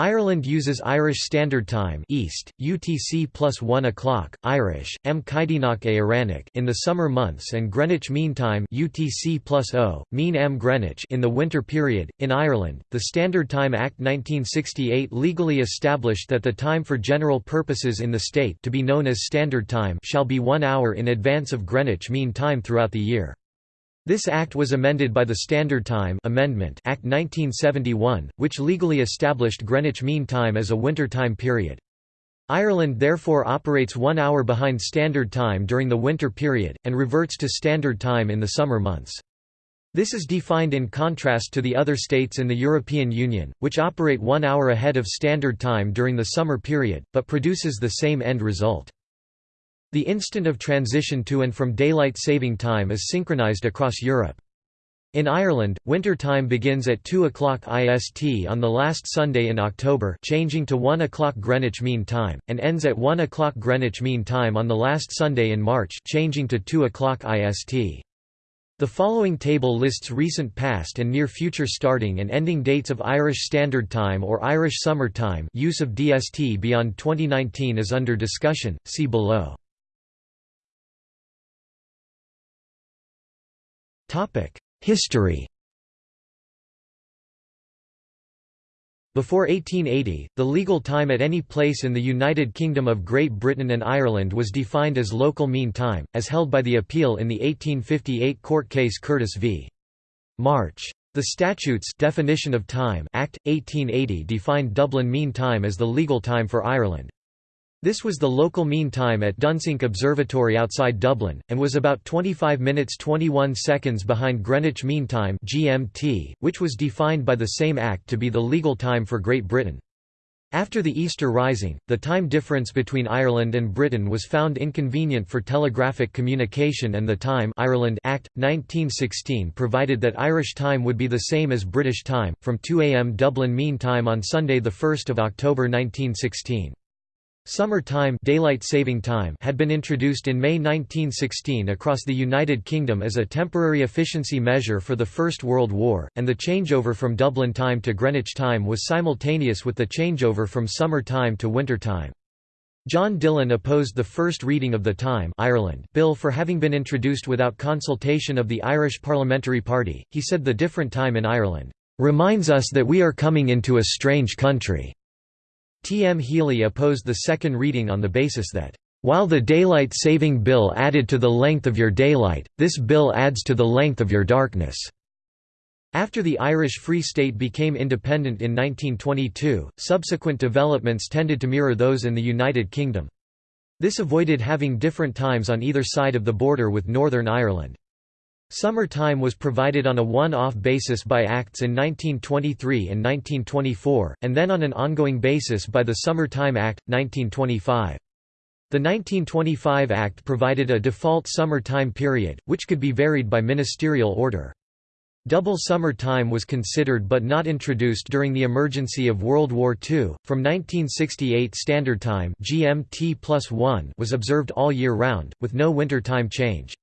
Ireland uses Irish Standard Time East, UTC plus 1 o'clock, Irish, M. Caighdeánach Éireannach in the summer months and Greenwich Mean Time UTC plus O, Mean M. Greenwich in the winter period. In Ireland, the Standard Time Act 1968 legally established that the time for general purposes in the state to be known as Standard Time shall be one hour in advance of Greenwich Mean Time throughout the year. This act was amended by the Standard Time Amendment Act 1971, which legally established Greenwich Mean Time as a winter time period. Ireland therefore operates one hour behind Standard Time during the winter period, and reverts to Standard Time in the summer months. This is defined in contrast to the other states in the European Union, which operate one hour ahead of Standard Time during the summer period, but produces the same end result. The instant of transition to and from daylight saving time is synchronized across Europe. In Ireland, winter time begins at 2 o'clock IST on the last Sunday in October changing to 1 o'clock Greenwich Mean Time, and ends at 1 o'clock Greenwich Mean Time on the last Sunday in March changing to 2 o'clock IST. The following table lists recent past and near future starting and ending dates of Irish Standard Time or Irish Summer Time use of DST beyond 2019 is under discussion, see below. History Before 1880, the legal time at any place in the United Kingdom of Great Britain and Ireland was defined as local mean time, as held by the appeal in the 1858 court case Curtis v. March. The Statutes Definition of Time Act, 1880 defined Dublin Mean Time as the legal time for Ireland. This was the local mean time at Dunsink Observatory outside Dublin, and was about 25 minutes 21 seconds behind Greenwich Mean Time (GMT), which was defined by the same act to be the legal time for Great Britain. After the Easter Rising, the time difference between Ireland and Britain was found inconvenient for telegraphic communication and the Time Ireland Act, 1916 provided that Irish time would be the same as British time, from 2 am Dublin Mean Time on Sunday 1 October 1916. Summer time, daylight saving time had been introduced in May 1916 across the United Kingdom as a temporary efficiency measure for the First World War, and the changeover from Dublin time to Greenwich time was simultaneous with the changeover from summer time to winter time. John Dillon opposed the first reading of the Time Ireland bill for having been introduced without consultation of the Irish Parliamentary Party. He said the different time in Ireland reminds us that we are coming into a strange country. T. M. Healy opposed the second reading on the basis that, "...while the Daylight Saving Bill added to the length of your daylight, this bill adds to the length of your darkness." After the Irish Free State became independent in 1922, subsequent developments tended to mirror those in the United Kingdom. This avoided having different times on either side of the border with Northern Ireland. Summer time was provided on a one-off basis by Acts in 1923 and 1924, and then on an ongoing basis by the Summer Time Act, 1925. The 1925 Act provided a default summer time period, which could be varied by ministerial order. Double summer time was considered but not introduced during the emergency of World War II. From 1968 Standard Time (GMT+1) was observed all year round, with no winter time change.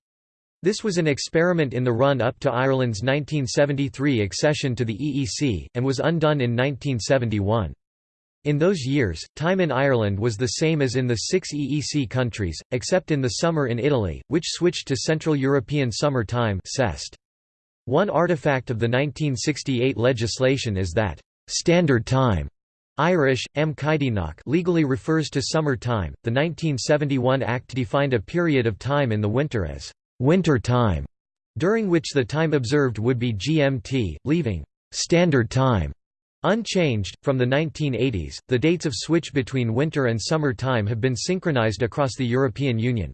This was an experiment in the run-up to Ireland's 1973 accession to the EEC, and was undone in 1971. In those years, time in Ireland was the same as in the six EEC countries, except in the summer in Italy, which switched to Central European Summer Time One artifact of the 1968 legislation is that, "...standard time", Irish, M. legally refers to summer time. The 1971 Act defined a period of time in the winter as winter time, during which the time observed would be GMT, leaving standard time unchanged. From the 1980s, the dates of switch between winter and summer time have been synchronized across the European Union.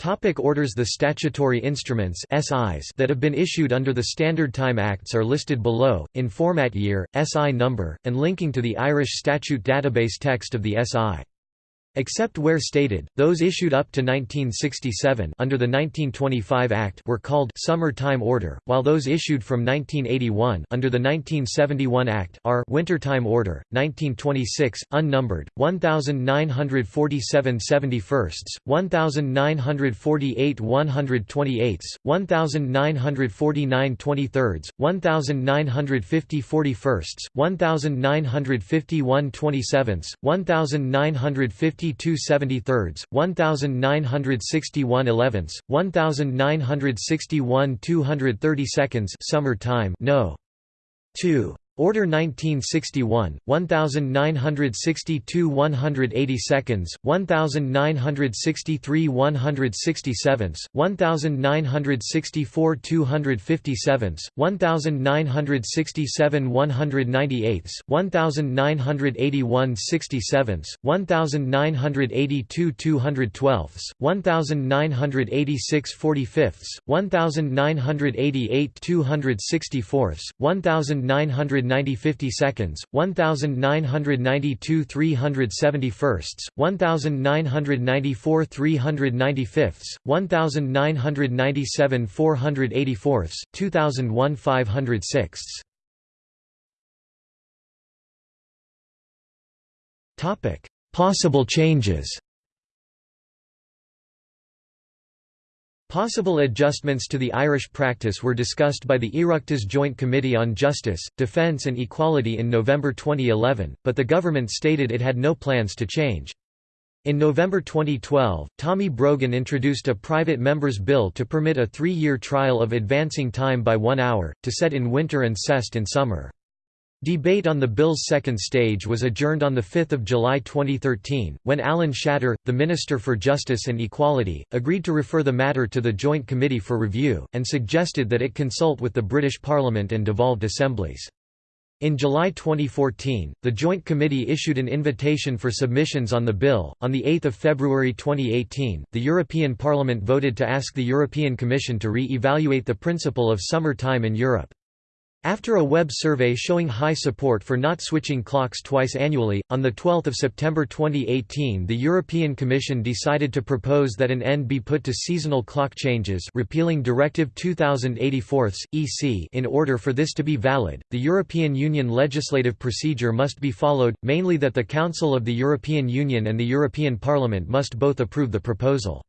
Topic orders The statutory instruments SIs that have been issued under the Standard Time Acts are listed below, in format year, SI number, and linking to the Irish statute database text of the SI. Except where stated, those issued up to 1967 under the 1925 Act were called Summer Time Order, while those issued from 1981 under the 1971 Act are Winter Time Order. 1926 unnumbered 1947 71sts, 1948 128ths, 1949 23rds, 1950 41sts, 1951 27ths, 1950 52 73rds, 1961 11ths, 1961 232nds summer time no. 2. Order 1961, 1962 180 seconds, 1963 167, 1964 257, 1967 198, 1981 67, 1982 212, 1986 45, 1988 264, 1900 90 50 seconds, 1992 371sts, 1994 395ths, 1997 484ths, 2001 506ths. Topic: Possible changes. Possible adjustments to the Irish practice were discussed by the Oireachtas Joint Committee on Justice, Defence and Equality in November 2011, but the government stated it had no plans to change. In November 2012, Tommy Broughan introduced a private member's bill to permit a three-year trial of advancing time by one hour, to CET in winter and CEST in summer. Debate on the bill's second stage was adjourned on 5 July 2013, when Alan Shatter, the Minister for Justice and Equality, agreed to refer the matter to the Joint Committee for review, and suggested that it consult with the British Parliament and devolved assemblies. In July 2014, the Joint Committee issued an invitation for submissions on the bill. On the 8th of February 2018, the European Parliament voted to ask the European Commission to re-evaluate the principle of summer time in Europe. After a web survey showing high support for not switching clocks twice annually, on 12 September 2018 the European Commission decided to propose that an end be put to seasonal clock changes repealing Directive 2084 EC in order for this to be valid, the European Union legislative procedure must be followed, mainly that the Council of the European Union and the European Parliament must both approve the proposal.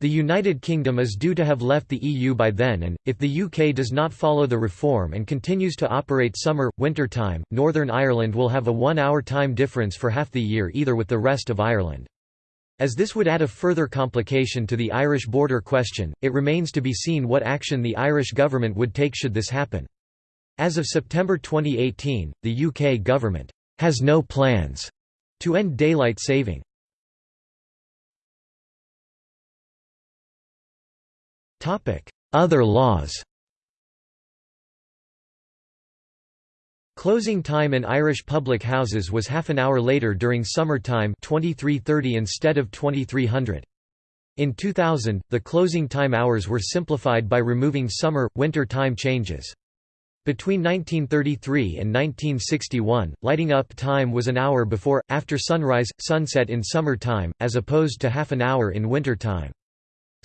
The United Kingdom is due to have left the EU by then and, if the UK does not follow the reform and continues to operate summer, winter time, Northern Ireland will have a one-hour time difference for half the year either with the rest of Ireland. As this would add a further complication to the Irish border question, it remains to be seen what action the Irish government would take should this happen. As of September 2018, the UK government has no plans to end daylight saving. Other laws Closing time in Irish public houses was half an hour later during summer time 2330 instead of 2300. In 2000, the closing time hours were simplified by removing summer, winter time changes. Between 1933 and 1961, lighting up time was an hour before, after sunrise, sunset in summer time, as opposed to half an hour in winter time.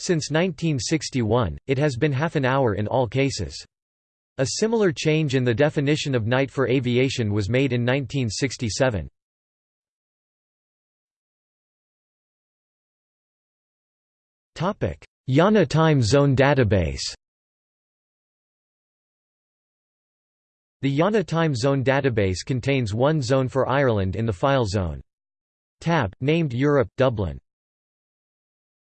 Since 1961, it has been half an hour in all cases. A similar change in the definition of night for aviation was made in 1967. IANA Time Zone Database The IANA Time Zone database contains one zone for Ireland in the file zone. Tab, named Europe, Dublin.